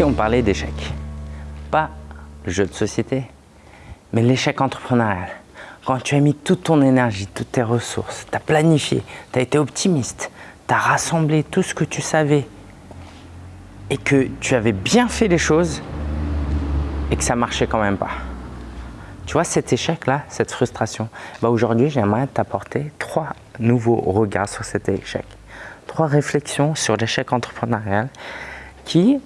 si on parlait d'échec Pas le jeu de société, mais l'échec entrepreneurial. Quand tu as mis toute ton énergie, toutes tes ressources, tu as planifié, tu as été optimiste, tu as rassemblé tout ce que tu savais et que tu avais bien fait les choses et que ça marchait quand même pas. Tu vois cet échec-là, cette frustration, bah aujourd'hui j'aimerais t'apporter trois nouveaux regards sur cet échec. Trois réflexions sur l'échec entrepreneurial qui,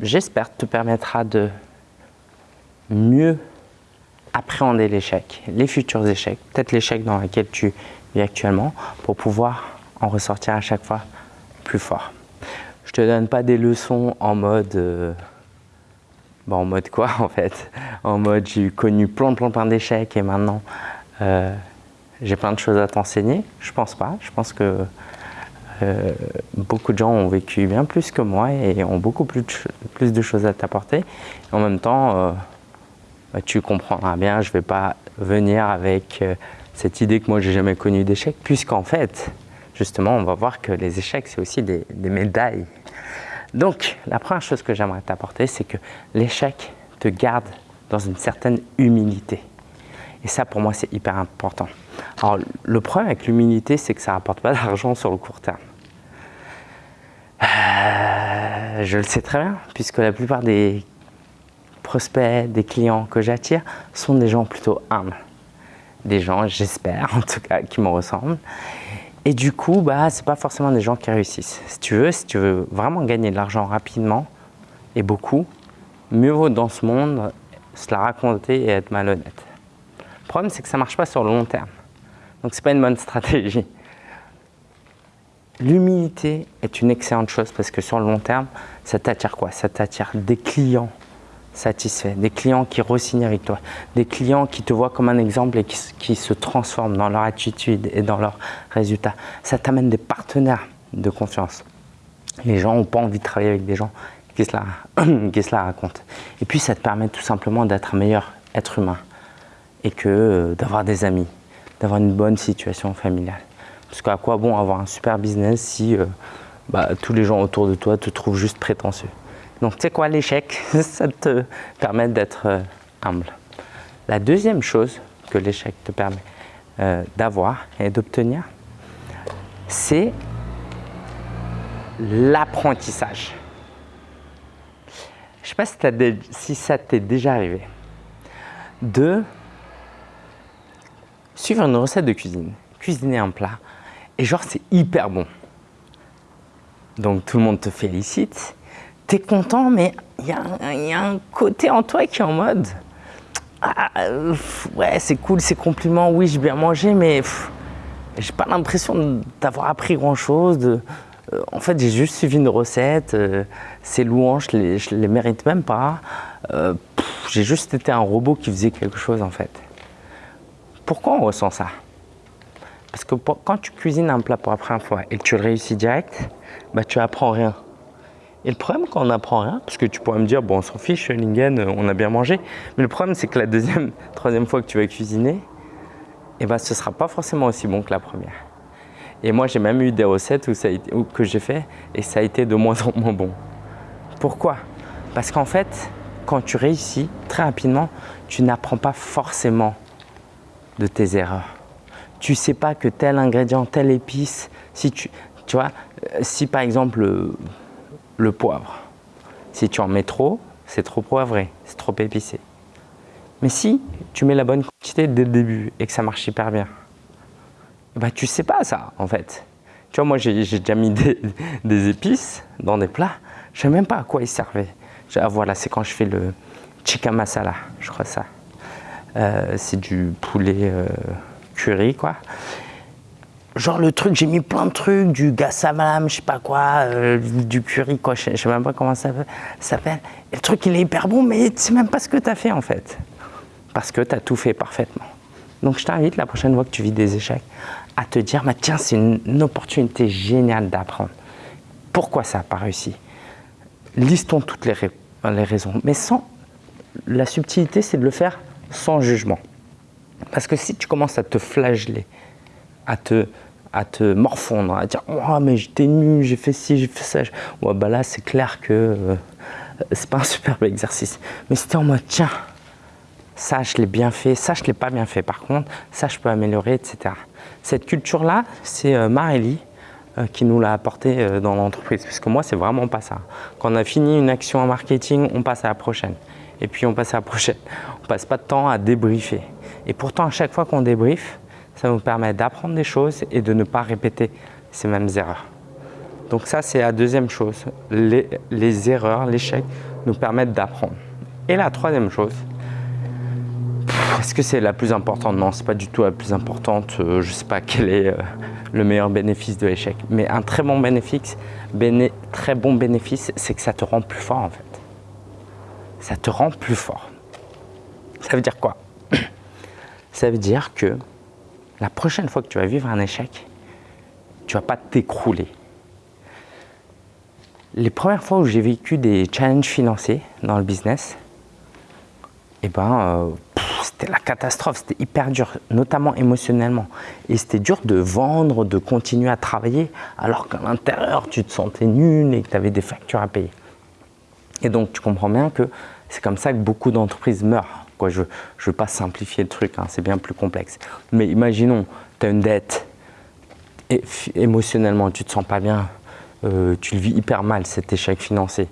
j'espère, te permettra de mieux appréhender l'échec, les futurs échecs, peut-être l'échec dans lequel tu vis actuellement, pour pouvoir en ressortir à chaque fois plus fort. Je te donne pas des leçons en mode... Euh, bon, en mode quoi en fait? En mode j'ai connu plein plein plein d'échecs et maintenant euh, j'ai plein de choses à t'enseigner? Je pense pas. Je pense que euh, beaucoup de gens ont vécu bien plus que moi et ont beaucoup plus de, choses à t'apporter. En même temps, bah, tu comprendras bien, je ne vais pas venir avec euh, cette idée que moi j'ai jamais connu d'échec, puisqu'en fait, justement, on va voir que les échecs, c'est aussi des, médailles. Donc, la première chose que j'aimerais t'apporter, c'est que l'échec te garde dans une certaine humilité. Et ça, pour moi, c'est hyper important. Alors, le problème avec l'humilité, c'est que ça ne rapporte pas d'argent sur le court terme. Euh, je le sais très bien, puisque la plupart des prospects, des clients que j'attire sont des gens plutôt humbles. Des gens, j'espère en tout cas, qui me ressemblent. Et du coup, bah, ce pas forcément des gens qui réussissent. Si tu veux, si tu veux vraiment gagner de l'argent rapidement et beaucoup, mieux vaut dans ce monde se la raconter et être malhonnête. Le problème, c'est que ça ne marche pas sur le long terme. Donc, ce n'est pas une bonne stratégie. L'humilité est une excellente chose parce que sur le long terme, ça t'attire quoi? Ça t'attire des clients satisfaits, des clients qui re-signent avec toi, des clients qui te voient comme un exemple et qui, se transforment dans leur attitude et dans leurs résultats. Ça t'amène des partenaires de confiance. Les gens n'ont pas envie de travailler avec des gens qui se, la, racontent. Et puis ça te permet tout simplement d'être un meilleur être humain et que euh, d'avoir des amis, d'avoir une bonne situation familiale. Parce qu'à quoi bon avoir un super business si euh, bah, tous les gens autour de toi te trouvent juste prétentieux? Donc, tu sais quoi, l'échec, ça te permet d'être euh, humble. La deuxième chose que l'échec te permet euh, d'avoir et d'obtenir, c'est l'apprentissage. Je ne sais pas si, si ça t'est déjà arrivé de suivre une recette de cuisine, cuisiner un plat, et genre c'est hyper bon. Donc tout le monde te félicite, tu es content, mais il y, a un côté en toi qui est en mode ah, ouais, c'est cool, c'est compliment, oui, j'ai bien mangé, mais j'ai pas l'impression d'avoir appris grand chose. Euh, en fait, j'ai juste suivi une recette, euh, ces louanges, je les, les mérite même pas. Euh, j'ai juste été un robot qui faisait quelque chose en fait. Pourquoi on ressent ça? Parce que quand tu cuisines un plat pour la première fois et que tu le réussis direct, bah, tu apprends rien. Et le problème quand on n'apprend rien, parce que tu pourrais me dire, bon, on s'en fiche, Lingen, euh, on a bien mangé. Mais le problème, c'est que la deuxième, troisième fois que tu vas cuisiner, eh ben, ce ne sera pas forcément aussi bon que la première. Et moi, j'ai même eu des recettes que j'ai fait et ça a été de moins en moins bon. Pourquoi? Parce qu'en fait, quand tu réussis, très rapidement, tu n'apprends pas forcément de tes erreurs. Tu sais pas que tel ingrédient, telle épice, si tu, tu vois, euh, si par exemple, le poivre. Si tu en mets trop, c'est trop poivré, c'est trop épicé. Mais si tu mets la bonne quantité dès le début et que ça marche hyper bien, bah tu sais pas ça en fait. Tu vois, moi j'ai déjà mis des, épices dans des plats, je sais même pas à quoi ils servaient. Ah, voilà, c'est quand je fais le chicken masala, je crois ça. Euh, c'est du poulet euh, curry quoi genre le truc, j'ai mis plein de trucs, du gassamalam, je sais pas quoi, euh, du curry, quoi, je sais même pas comment ça s'appelle. Et le truc, il est hyper bon, mais tu sais même pas ce que tu as fait en fait. Parce que tu as tout fait parfaitement. Donc je t'invite la prochaine fois que tu vis des échecs à te dire, bah, tiens, c'est une, opportunité géniale d'apprendre. Pourquoi ça n'a pas réussi? Listons toutes les, les raisons. Mais sans, la subtilité, c'est de le faire sans jugement. Parce que si tu commences à te flageller, à te à te morfondre, à dire oh, mais j'étais nul, j'ai fait ci, j'ai fait ça. Bah là, c'est clair que euh, c'est pas un superbe exercice. Mais c'était en mode tiens, ça je l'ai bien fait, ça je l'ai pas bien fait par contre, ça je peux améliorer, etc. Cette culture-là, c'est euh, Marélie euh, qui nous l'a apporté euh, dans l'entreprise. Parce que moi, c'est vraiment pas ça. Quand on a fini une action en marketing, on passe à la prochaine. Et puis on passe à la prochaine. On passe pas de temps à débriefer. Et pourtant, à chaque fois qu'on débriefe, ça nous permet d'apprendre des choses et de ne pas répéter ces mêmes erreurs. Donc ça, c'est la deuxième chose. Les, les erreurs, l'échec nous permettent d'apprendre. Et la troisième chose, est-ce que c'est la plus importante? Non, c'est pas du tout la plus importante. Euh, je sais pas quel est euh, le meilleur bénéfice de l'échec. Mais un très bon bénéfice, très bon bénéfice, c'est que ça te rend plus fort en fait. Ça te rend plus fort. Ça veut dire quoi? Ça veut dire que la prochaine fois que tu vas vivre un échec, tu vas pas t'écrouler. Les premières fois où j'ai vécu des challenges financiers dans le business, eh ben, euh, c'était la catastrophe, c'était hyper dur, notamment émotionnellement. Et c'était dur de vendre, de continuer à travailler, alors qu'à l'intérieur, tu te sentais nul et que tu avais des factures à payer. Et donc, tu comprends bien que c'est comme ça que beaucoup d'entreprises meurent. Je ne veux pas simplifier le truc, hein, c'est bien plus complexe. Mais imaginons, tu as une dette, et émotionnellement, tu ne te sens pas bien, euh, tu le vis hyper mal, cet échec financier.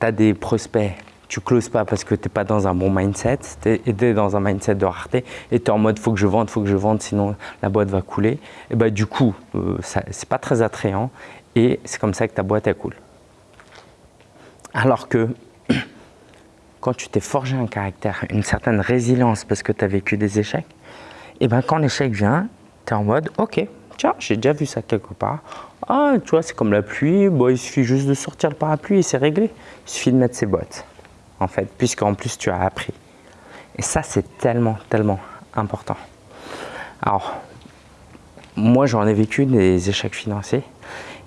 Tu as des prospects, tu closes pas parce que tu n'es pas dans un bon mindset, tu es, dans un mindset de rareté et tu es en mode faut que je vende, faut que je vende, sinon la boîte va couler. Et bah, du coup, euh, ce n'est pas très attrayant et c'est comme ça que ta boîte elle coule. Alors que quand tu t'es forgé un caractère, une certaine résilience parce que tu as vécu des échecs, et ben quand l'échec vient, tu es en mode ok, tiens, j'ai déjà vu ça quelque part. Ah, tu vois, c'est comme la pluie, bon, il suffit juste de sortir le parapluie et c'est réglé. Il suffit de mettre ses bottes en fait, puisqu'en plus tu as appris. Et ça, c'est tellement, tellement important. Alors, moi, j'en ai vécu des échecs financiers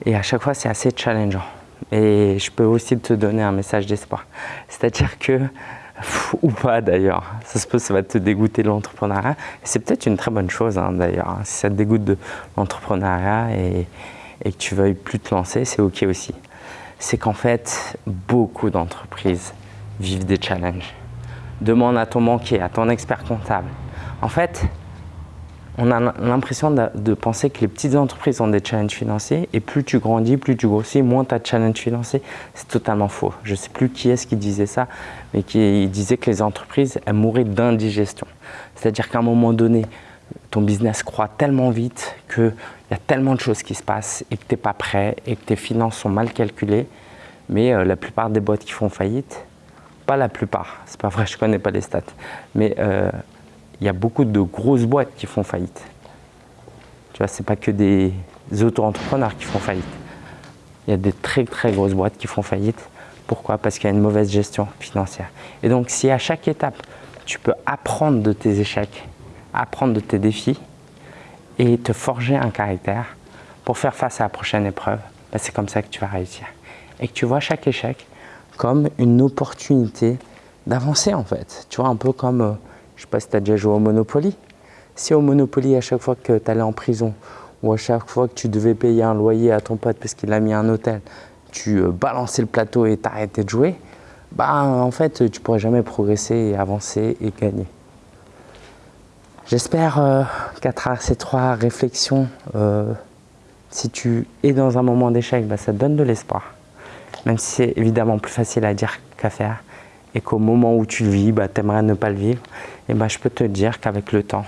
et à chaque fois, c'est assez challengeant. Et je peux aussi te donner un message d'espoir. C'est-à-dire que, ou pas d'ailleurs, ça se peut, ça va te dégoûter de l'entrepreneuriat. C'est peut-être une très bonne chose hein, d'ailleurs. Si ça te dégoûte de l'entrepreneuriat et, et que tu veuilles plus te lancer, c'est OK aussi. C'est qu'en fait, beaucoup d'entreprises vivent des challenges. Demande à ton banquier, à ton expert comptable. En fait, on a l'impression de, penser que les petites entreprises ont des challenges financiers et plus tu grandis, plus tu grossis, moins tu as de challenges financiers. C'est totalement faux. Je ne sais plus qui est-ce qui disait ça, mais qui disait que les entreprises, elles mouraient d'indigestion. C'est-à-dire qu'à un moment donné, ton business croît tellement vite qu'il y a tellement de choses qui se passent et que tu n'es pas prêt et que tes finances sont mal calculées. Mais euh, la plupart des boîtes qui font faillite, pas la plupart, c'est pas vrai, je connais pas les stats, mais euh, il y a beaucoup de grosses boîtes qui font faillite. Tu vois, c'est pas que des auto-entrepreneurs qui font faillite. Il y a des très très grosses boîtes qui font faillite. Pourquoi? Parce qu'il y a une mauvaise gestion financière. Et donc, si à chaque étape, tu peux apprendre de tes échecs, apprendre de tes défis et te forger un caractère pour faire face à la prochaine épreuve, ben, c'est comme ça que tu vas réussir. Et que tu vois chaque échec comme une opportunité d'avancer en fait. Tu vois, un peu comme, euh, je sais pas si tu as déjà joué au Monopoly. Si au Monopoly, à chaque fois que tu allais en prison ou à chaque fois que tu devais payer un loyer à ton pote parce qu'il a mis un hôtel, tu euh, balançais le plateau et t'arrêtais de jouer, bah en fait, tu pourrais jamais progresser et avancer et gagner. J'espère euh, qu'à travers ces trois réflexions, si tu es dans un moment d'échec, bah, ça te donne de l'espoir même si c'est évidemment plus facile à dire qu'à faire, et qu'au moment où tu le vis, bah, tu aimerais ne pas le vivre, et bah, je peux te dire qu'avec le temps,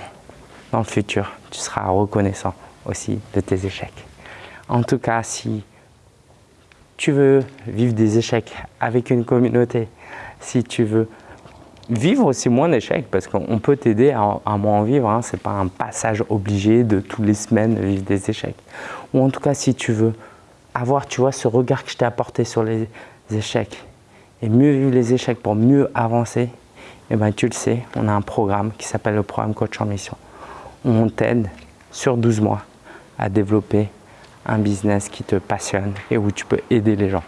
dans le futur, tu seras reconnaissant aussi de tes échecs. En tout cas, si tu veux vivre des échecs avec une communauté, si tu veux vivre aussi moins d'échecs, parce qu'on peut t'aider à, moins en vivre, hein, ce n'est pas un passage obligé de toutes les semaines vivre des échecs. Ou en tout cas, si tu veux avoir, tu vois, ce regard que je t'ai apporté sur les échecs et mieux vivre les échecs pour mieux avancer, et eh ben tu le sais, on a un programme qui s'appelle le programme Coach en Mission. On t'aide sur 12 mois à développer un business qui te passionne et où tu peux aider les gens.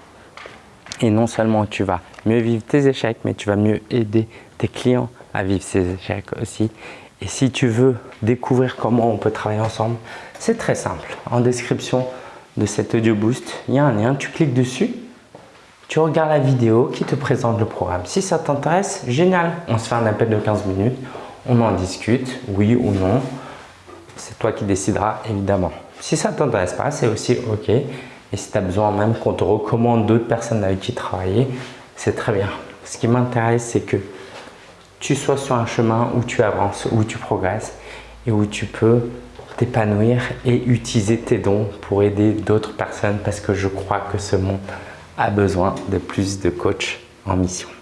Et non seulement tu vas mieux vivre tes échecs, mais tu vas mieux aider tes clients à vivre ces échecs aussi. Et si tu veux découvrir comment on peut travailler ensemble, c'est très simple. En description de cet audio boost, il y a un lien, tu cliques dessus, tu regardes la vidéo qui te présente le programme. Si ça t'intéresse, génial, on se fait un appel de 15 minutes, on en discute, oui ou non. C'est toi qui décideras évidemment. Si ça ne t'intéresse pas, c'est aussi OK. Et si tu as besoin même qu'on te recommande d'autres personnes avec qui travailler, c'est très bien. Ce qui m'intéresse, c'est que tu sois sur un chemin où tu avances, où tu progresses et où tu peux t'épanouir et utiliser tes dons pour aider d'autres personnes parce que je crois que ce monde a besoin de plus de coachs en mission.